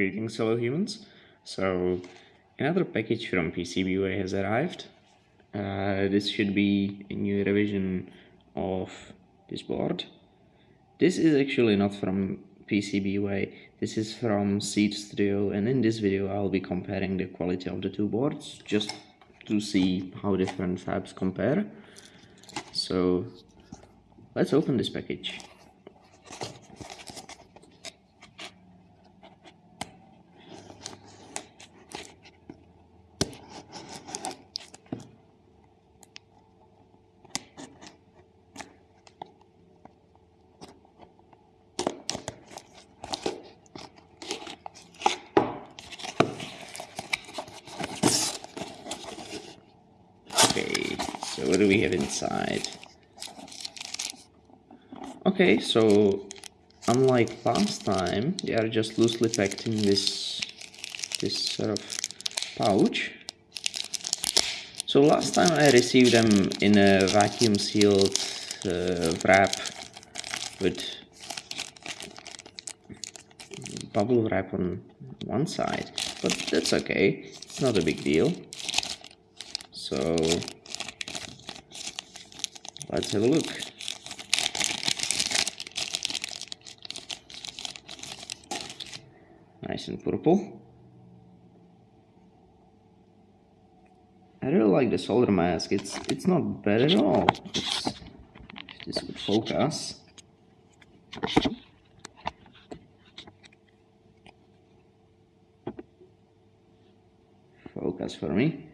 Greetings fellow humans. So another package from PCBWay has arrived. Uh, this should be a new revision of this board. This is actually not from PCBWay, this is from Seeed Studio and in this video I'll be comparing the quality of the two boards just to see how different fabs compare. So let's open this package. Okay, so what do we have inside? Okay, so unlike last time, they are just loosely packed in this this sort of pouch. So last time I received them in a vacuum sealed uh, wrap with bubble wrap on one side, but that's okay, it's not a big deal. So let's have a look. Nice and purple. I really like the solder mask. It's it's not bad at all. This would focus. Focus for me.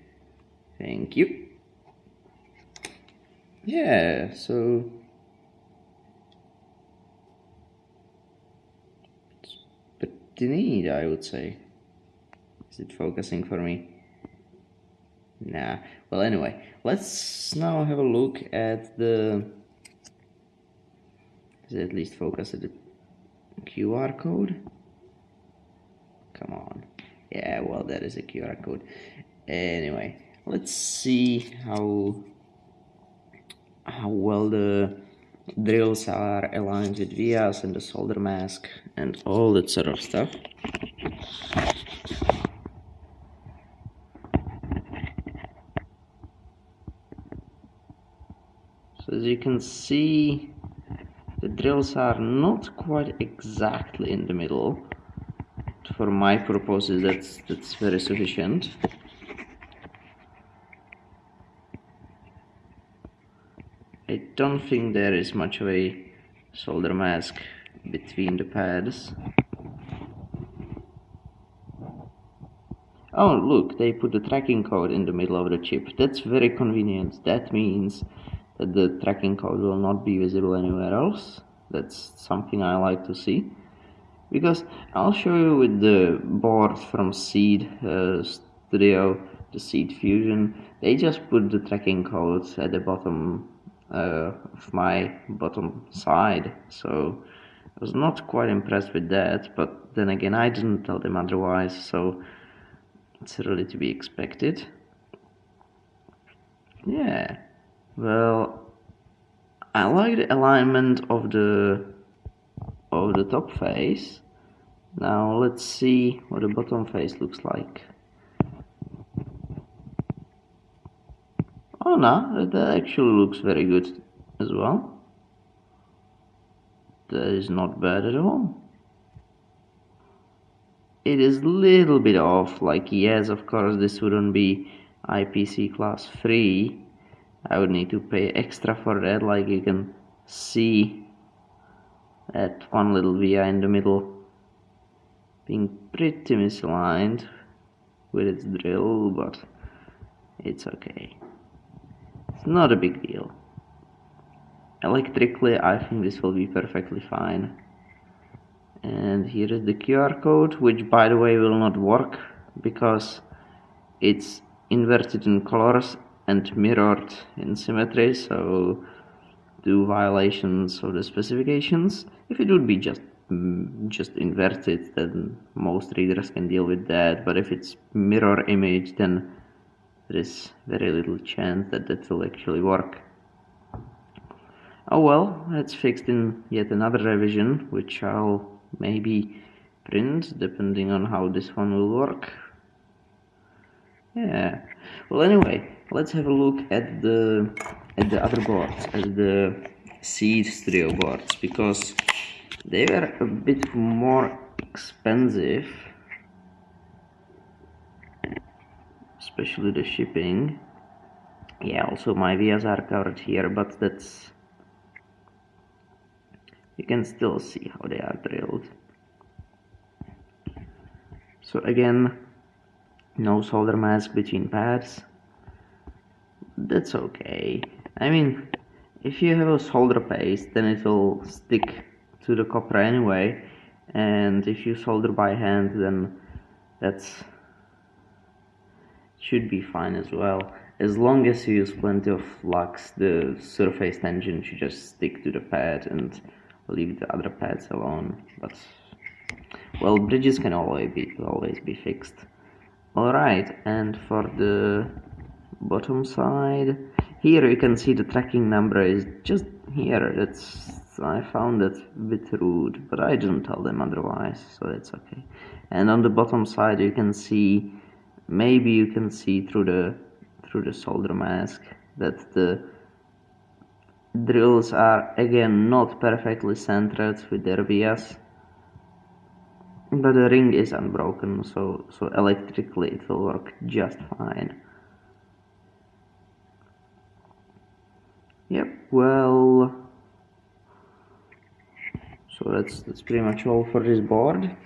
Thank you. Yeah, so but neat, I would say. Is it focusing for me? Nah. Well, anyway, let's now have a look at the. It at least focus at the QR code? Come on. Yeah, well, that is a QR code. Anyway, let's see how how well the drills are aligned with vias and the solder mask and all that sort of stuff. So as you can see, the drills are not quite exactly in the middle. For my purposes, that's that's very sufficient. I don't think there is much of a solder mask between the pads. Oh look, they put the tracking code in the middle of the chip. That's very convenient. That means that the tracking code will not be visible anywhere else. That's something I like to see. Because I'll show you with the board from Seeed uh, Studio, the Seeed Fusion, they just put the tracking codes at the bottom uh, of my bottom side. So I was not quite impressed with that but then again I didn't tell them otherwise so it's really to be expected. Yeah. Well I like the alignment of the of the top face. Now let's see what the bottom face looks like Oh no, that actually looks very good as well. That is not bad at all. It is a little bit off, like yes, of course this wouldn't be IPC class 3. I would need to pay extra for that, like you can see that one little via in the middle being pretty misaligned with its drill, but it's okay not a big deal. Electrically, I think this will be perfectly fine. And here is the QR code, which by the way will not work because it's inverted in colors and mirrored in symmetry, so do violations of the specifications. If it would be just mm, just inverted, then most readers can deal with that, but if it's mirror image, then there is very little chance that that will actually work. Oh well, it's fixed in yet another revision, which I'll maybe print depending on how this one will work. Yeah. Well anyway let's have a look at the at the other boards at the Seeed Studio boards because they were a bit more expensive especially the shipping. Yeah also my vias are covered here but that's you can still see how they are drilled. So again no solder mask between pads. That's okay. I mean if you have a solder paste then it will stick to the copper anyway. And if you solder by hand then that's should be fine as well. As long as you use plenty of flux the surface tension should just stick to the pad and leave the other pads alone. But well bridges can always be always be fixed. Alright and for the bottom side here you can see the tracking number is just here. That's I found that a bit rude but I didn't tell them otherwise so that's okay. And on the bottom side you can see maybe you can see through the through the solder mask that the drills are again not perfectly centered with their vias but the ring is unbroken so so electrically it will work just fine. Yep well so that's that's pretty much all for this board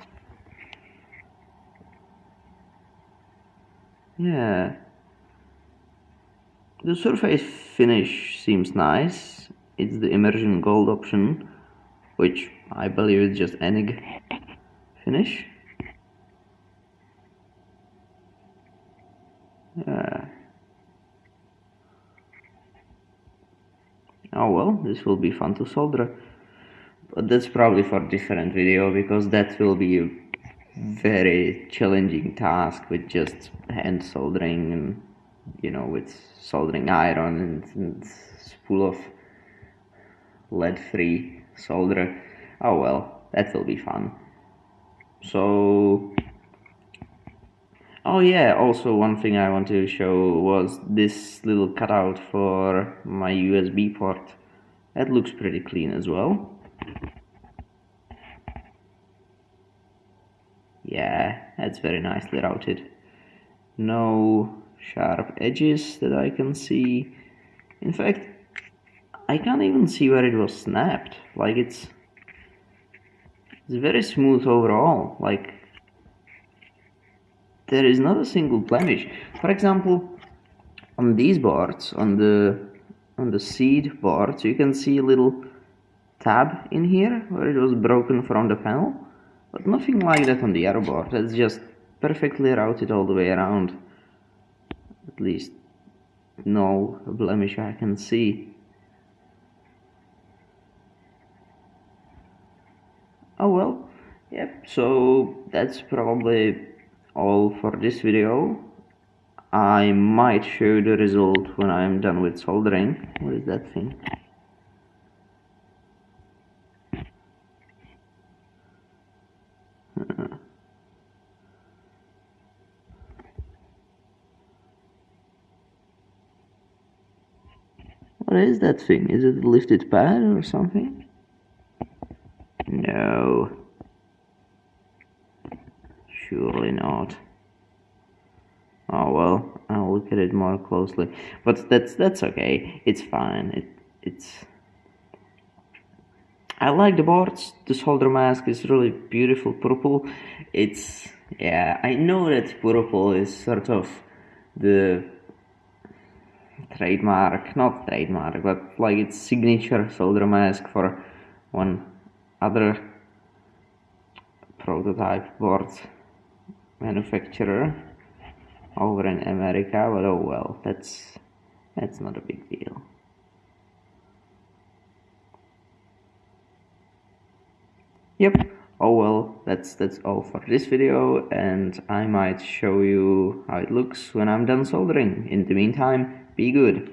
yeah. The surface finish seems nice. It's the immersion gold option which I believe is just ENIG finish. Yeah. Oh well this will be fun to solder. But that's probably for different video because that will be very challenging task with just hand soldering and you know with soldering iron and, and full of lead free solder. Oh well that will be fun. So oh yeah also one thing I want to show was this little cutout for my USB port. That looks pretty clean as well yeah that's very nicely routed. No sharp edges that I can see. In fact I can't even see where it was snapped. Like it's it's very smooth overall. Like there is not a single blemish. For example on these boards on the on the Seeed boards you can see a little tab in here where it was broken from the panel but nothing like that on the board it's just perfectly routed all the way around. At least no blemish I can see. Oh well. Yep so that's probably all for this video. I might show you the result when I'm done with soldering. What is that thing What is that thing? Is it a lifted pad or something? No. Surely not. Oh well, I'll look at it more closely. But that's that's okay. It's fine. It it's I like the boards. The solder mask is really beautiful purple. It's yeah, I know that purple is sort of the trademark, not trademark, but like its signature solder mask for one other prototype board manufacturer over in America, but oh well, that's that's not a big deal. Yep, oh well, that's that's all for this video, and I might show you how it looks when I'm done soldering. In the meantime, be good.